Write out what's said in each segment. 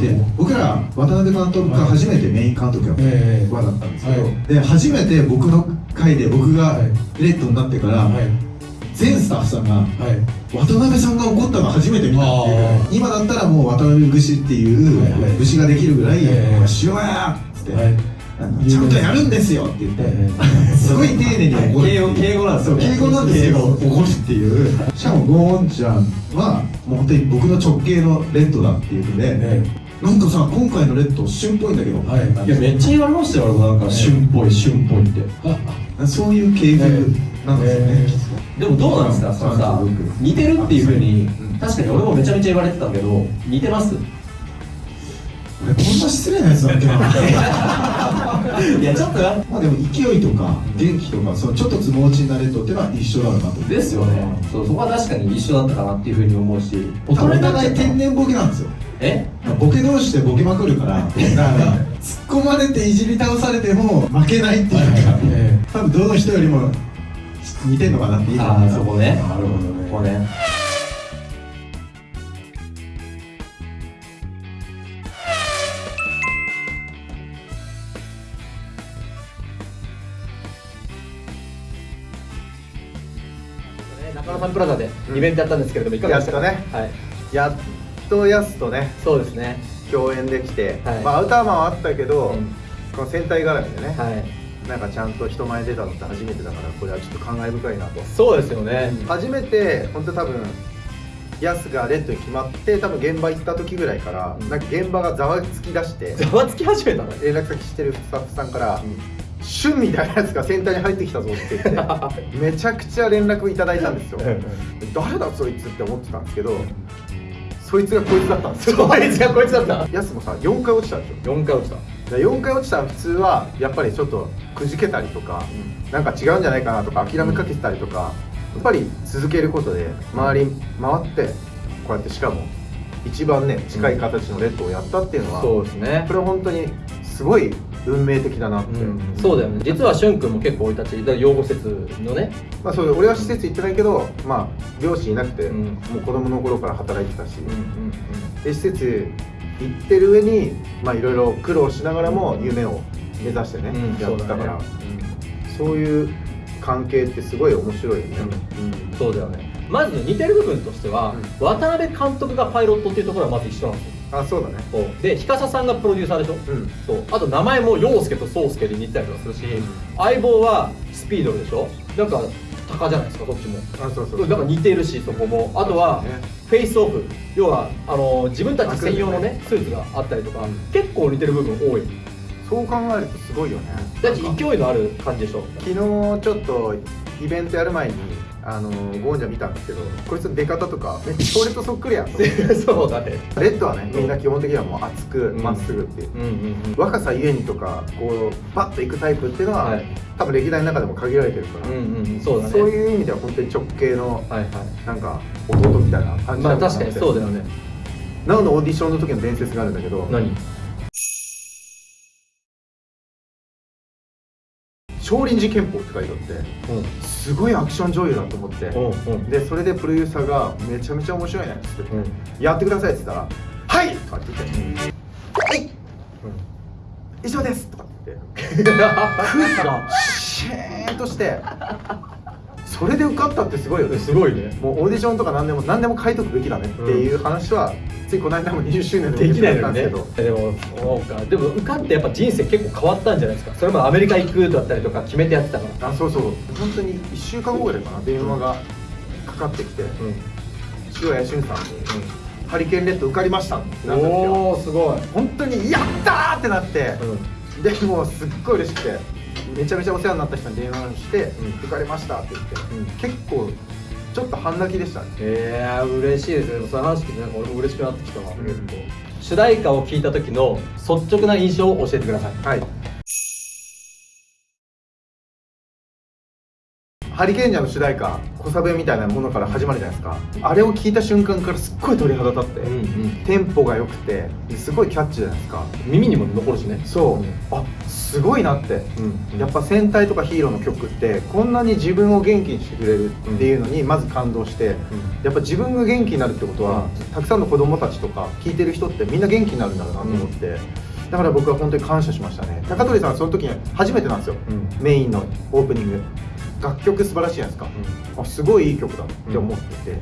で僕ら渡辺監督が初めてメイン監督やったええ。輪だったんですけど、はい。で初めて僕の回で僕がレッドになってから、はい。全スタッフさんがはい。渡辺さんが怒ったの初めて見たっていう。今だったらもう渡辺節っていう節ができるぐらいええ「塩や!」っつって、ちゃんとやるんですよ」って言って、えすごい丁寧に怒る敬語敬語なんですよ敬語なんですよ。怒るっていう。しかもゴーンちゃんはもう本当に僕の直系のレッドだっていうので、えなんかさ今回のレッド旬っぽいんだけど、はいいやめっちゃ言われましたよなんか。旬っぽい旬っぽいって。そういう系譜なんですよね、えでもどうなんですか？そのさ似てるっていうふうに確かに俺もめちゃめちゃ言われてたけど似てます？俺こんな失礼なやつだっけな。いやちょっとな。まあでも勢いとか元気とかそのちょっとつも落ちになれとっていうのは一緒だろうなと。ですよね。そうそこは確かに一緒だったかなっていうふうに思うし。お互い天然ボケなんですよえ？ボケ同士でボケまくるからだから突っ込まれていじり倒されても負けないっていうか、え多分どの人よりも似てんのかなっていいああそこね。なるほどね。ここね。中野サンプラザでイベントやったんですけれども、いかがでしたか？やったはい、やっとヤスとねそうですね。共演できて、はい。まあ、アウターマンはあったけど、うん。この戦隊絡みでね、はい。なんかちゃんと人前に出たのって初めてだからこれはちょっと感慨深いなと、そうですよね。初めて本当多分ヤスがレッドに決まって多分現場行った時ぐらいから、なんか現場がざわつき出してざわつき始めたの？連絡先してるスタッフさんから「旬みたいなやつが戦隊に入ってきたぞ」って言って めちゃくちゃ連絡いただいたんですよ。誰だそいつって思ってたんですけどそいつがこいつだったんですよそいつがこいつだった？ヤスもさ4回落ちたでしょ4回落ちた。で4回落ちたら普通はやっぱりちょっとくじけたりとか、なんか違うんじゃないかなとか諦めかけてたりとか、やっぱり続けることで周り回ってこうやってしかも一番ね近い形のレッドをやったっていうのは、そうですねこ。れは本当にすごい運命的だなって、うん。そうだよね。実はしゅんくんも結構生い立ち、養護施設のね。まあそう俺は施設行ってないけどまあ両親いなくて、うん。もう子供の頃から働いてたし、で施設行ってる上にまあいろいろ苦労しながらも夢を目指してね、うん。やってたから。そういう関係ってすごい面白いよね、うんそうだよね。まず似てる部分としては、渡辺監督がパイロットっていうところはまず一緒なんですよ。あそうだね。そう。で、日笠さんがプロデューサーでしょ？うん。そう。あと名前も陽介と宗介で似てたりとかするし、相棒はスピードルでしょ？なんか鷹じゃないですかどっちも。あそうそうだから似てるしそこも。あとはね。フェイスオフ。要はあの自分たち専用のねスーツがあったりとか、結構似てる部分多い。そう考えるとすごいよね。だって勢いのある感じでしょ？昨日ちょっとイベントやる前にあのゴーンジャ見たんですけどこいつの出方とかめっちゃ俺とそっくりやん。そうだね。レッドはねみんな基本的にはもう熱くうん。まっすぐっていう、うんうんうん若さゆえにとかこうバッといくタイプっていうのは、はい。多分歴代の中でも限られてるから、うんうんうんそうだね。そういう意味では本当に直系のはいはい。なんか弟みたいな感じまあなのな確かにそうだよね。なおのオーディションの時の伝説があるんだけど何？少林寺拳法って書いてあってうん。すごいアクション女優だと思って、でそれでプロデューサーが「めちゃめちゃ面白いね」っつって、うん。やってください」って言ったら「はい!」とかって言って「はい！以上です!」とかって言って 空気が。シーンとしてそれで受かったってすごいよね。すごいね。もうオーディションとか何でも何でも書いとくべきだねっていう話は、ついこの間も20周年できないのんです よね。けどでもそうか。でも受かってやっぱ人生結構変わったんじゃないですか。それもアメリカ行くだったりとか決めてやってたからあそうそう。本当に1週間後ぐらいかな。電話がかかってきて。うん。塩谷俊さんに、ハリケーンレッド受かりました」ってなったんですよ。おおすごい。本当に「やったー!」ってなって、うん。でもうすっごい嬉しくてめちゃめちゃお世話になった人に電話してうん「受かりました」って言って、うん。結構ちょっと半泣きでしたね。えー、嬉しいですね。その話聞いてなんか俺も嬉しくなってきたわ、ん。結構。主題歌を聞いた時の率直な印象を教えてください。はいハリケーンジャーの主題歌小サビみたいなものから始まるじゃないですか。あれを聞いた瞬間からすっごい鳥肌立って、うんうん。テンポが良くてすごいキャッチーじゃないですか。耳にも残るしね。そう、うん。あすごいなって。うん。やっぱ戦隊とかヒーローの曲ってこんなに自分を元気にしてくれるっていうのにまず感動して、やっぱ自分が元気になるってことは、たくさんの子供たちとか聞いてる人ってみんな元気になるんだろうなと思って、だから僕は本当に感謝しましたね。高取さんはその時に初めてなんですよ、うん。メインのオープニング楽曲素晴らしいじゃないですか、あすごいいい曲だって思って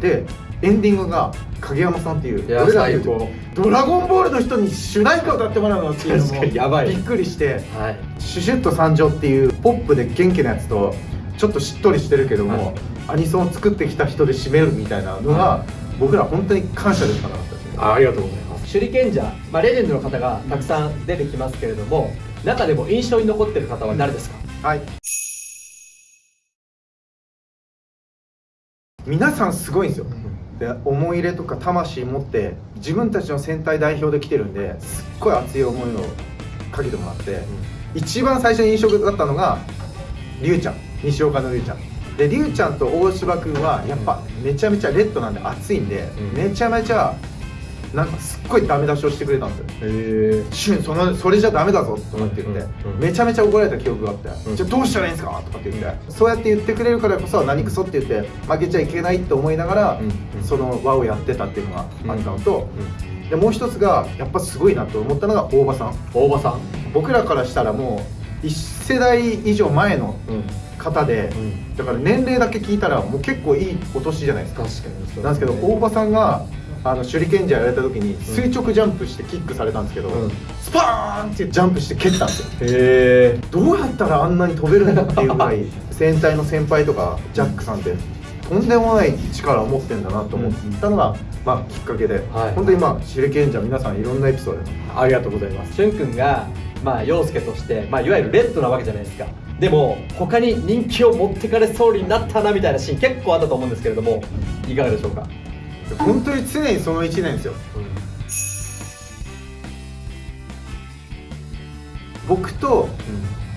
て、でエンディングが影山さんっていう俺らで最高。ドラゴンボールの人に主題歌を歌ってもらうのっていうの確かにやばい。もびっくりしてはい。シュシュッと参上っていうポップで元気なやつとちょっとしっとりしてるけども、はい。アニソンを作ってきた人で締めるみたいなのが、僕ら本当に感謝でしかなかったですありがとうございます。手裏剣者、まあ、レジェンドの方がたくさん出てきますけれども中でも印象に残ってる方は誰ですか、はい皆さんすごいんですよ。で思い入れとか魂持って自分たちの戦隊代表で来てるんですっごい熱い思いをかけてもらって、一番最初に印象だったのがりゅうちゃん。西岡のりゅうちゃん。でりゅうちゃんと大柴君はやっぱめちゃめちゃレッドなんで熱いんで、うん。めちゃめちゃなんかすっごいダメ出しをしてくれたんですよ。へえ「シュンそのそれじゃダメだぞ」とかって言って、うんうんめちゃめちゃ怒られた記憶があって「うんじゃあどうしたらいいんですか?」とかって言って、そうやって言ってくれるからこそ何クソって言って負けちゃいけないって思いながら、その輪をやってたっていうのがあったのと、でもう一つがやっぱすごいなと思ったのが大場さん。大場さん。僕らからしたらもう一世代以上前のうん。方で、ん。だから年齢だけ聞いたらもう結構いいお年じゃないですか。確かにそうなんですけど大場さんがあの手裏剣じゃやられた時に垂直ジャンプしてキックされたんですけど、うん。スパーンってジャンプして蹴ったんですよ。へえどうやったらあんなに飛べるんだっていうぐらい 戦隊の先輩とかジャックさんってとんでもない力を持ってんだなと思ったのが、まあ、きっかけで、はい。本当にまあ手裏剣じゃ皆さんいろんなエピソードありがとうございます。しゅんくんがまあ陽介として、まあ、いわゆるレッドなわけじゃないですか。でも他に人気を持ってかれそうになったなみたいなシーン結構あったと思うんですけれどもいかがでしょうか？本当に常にその1年ですよ。僕と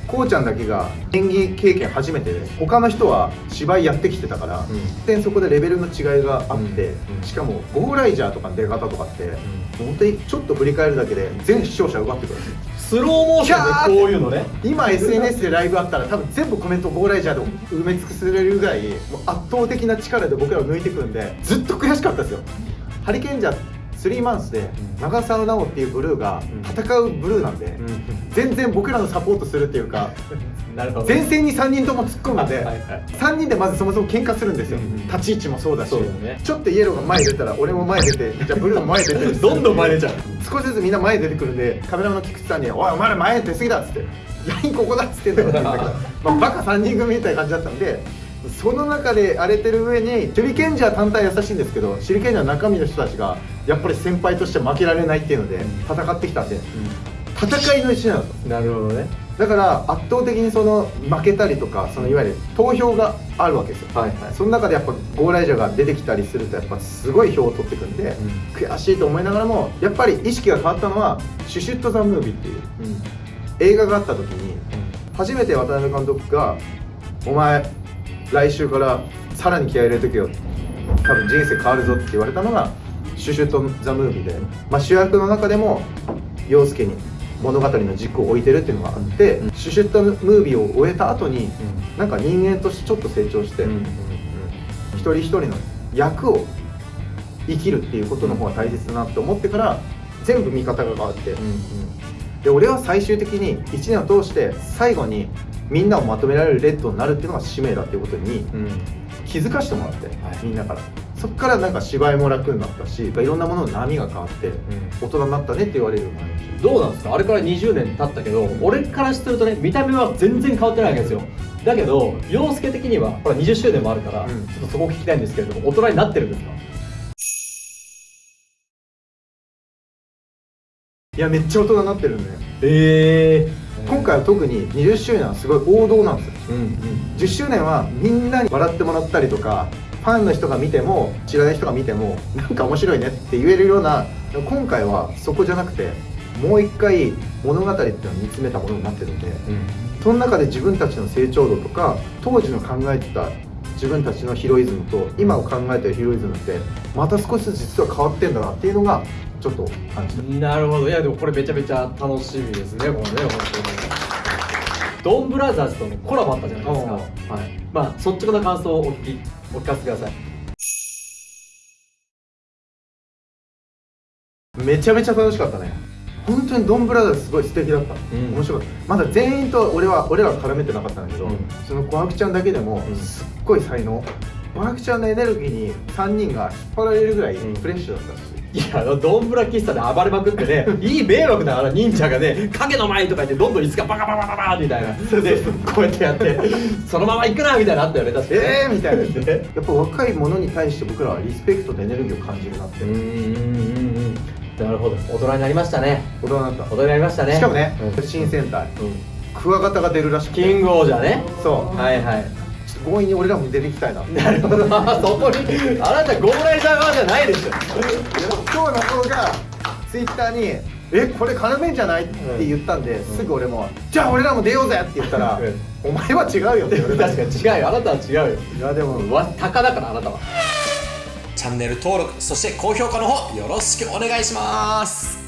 こうちゃんだけが演技経験初めてで他の人は芝居やってきてたから、全然そこでレベルの違いがあって、うんうんしかも「ゴーライジャー」とかの出方とかって、本当にちょっと振り返るだけで全視聴者奪ってくるんですよスローモーションでこういうのね。今 SNS でライブあったら多分全部コメント「ゴーライジャー」で埋め尽くせれるぐらいもう圧倒的な力で僕らを抜いてくるんでずっと悔しかったですよ。ハリケーンジャー3マンスで長澤直っていうブルーが戦うブルーなんで、全然僕らのサポートするっていうか前線に3人とも突っ込むんで、はいはい3人でまずそもそも喧嘩するんですよ、うん立ち位置もそうだし。ね。ちょっとイエローが前出たら俺も前出て じゃあブルーも前出て。どんどん前出ちゃう。少しずつみんな前出てくるんでカメラマンの菊池さんに「おいお前ら前出過ぎだ」っつって「ラインここだ」っつってんだけど まあバカ3人組みたいな感じだったんでその中で荒れてる上に手裏剣じゃ単体優しいんですけど手裏剣じゃ中身の人たちがやっぱり先輩として負けられないっていうので戦ってきたんで戦いの一年だったなるほどねだから圧倒的にその負けたりとかそのいわゆる投票があるわけですよ。はいはい。その中でやっぱゴーライジャーが出てきたりするとやっぱすごい票を取ってくんで、悔しいと思いながらもやっぱり意識が変わったのは「シュシュット・ザ・ムービー」っていう映画があった時に初めて渡辺監督が「お前来週からさらに気合い入れとけよ」多分人生変わるぞって言われたのが「シュシュット・ザ・ムービーで」まあ、主役の中でも陽介に物語の軸を置いてるっていうのがあって、うん。シュシュット・ムービーを終えた後になんか人間としてちょっと成長して、一人一人の役を生きるっていうことの方が大切だなって思ってから全部見方が変わって、で俺は最終的に1年を通して最後にみんなをまとめられるレッドになるっていうのが使命だっていうことに気づかしてもらって、みんなからそっからなんか芝居も楽になったしいろんなものの波が変わって大人になったねって言われるようになりましたどうなんですか？あれから20年経ったけど俺からするとね見た目は全然変わってないわけですよ。だけど陽介的にはほら20周年もあるから、うん。ちょっとそこ聞きたいんですけれども大人になってるんですか？いやめっちゃ大人になってるんでええ今回は特に20周年はすごい王道なんですよ。10周年はみんなに笑ってもらったりとかファンの人が見ても知らない人が見てもなんか面白いねって言えるような今回はそこじゃなくてもう一回物語っていうのを見つめたものになってるんでその中で自分たちの成長度とか当時の考えてた自分たちのヒロイズムと今を考えてるヒロイズムってまた少しずつ実は変わってんだなっていうのがちょっと感じた。なるほど。いやでもこれめちゃめちゃ楽しみですねこれね本当に。ドンブラザーズとねコラボあったじゃないですか、おはい、まあ率直な感想をお聞きお聞かせください。めちゃめちゃ楽しかったね。本当にドンブラザーズすごい素敵だった、ん。面白かった。まだ全員と俺は俺らは絡めてなかったんだけど、うん。その小白ちゃんだけでもうん。すっごい才能。小白ちゃんのエネルギーに3人が引っ張られるぐらいうん。フレッシュだったし、いやドンブラ喫茶で暴れまくってね いい迷惑だから忍者がね影の前とか言ってどんどん椅子がバカバカバカみたいな。でこうやってやってそのまま行くなみたいなのあったよね確かに。えーみたいな。ねやっぱ若い者に対して僕らはリスペクトとエネルギーを感じるなって、うん。なるほど。大人になりましたね。大人になった。大人になりましたね。しかもね、うん。新戦隊。うん。クワガタが出るらしくて。キングオージャーね。そう。はいはい強引に俺らも出ていきたいな。なるほど。あそこにあなたゴーライダー側じゃないでしょ。今日の子がツイッターに「えこれ絡めんじゃない?」って言ったんで、すぐ俺も「じゃあ俺らも出ようぜ!」って言ったら「お前は違うよ」って言われた。確かに違うよ。あなたは違うよ。いやでもわ鷹だからあなたは。チャンネル登録そして高評価の方よろしくお願いします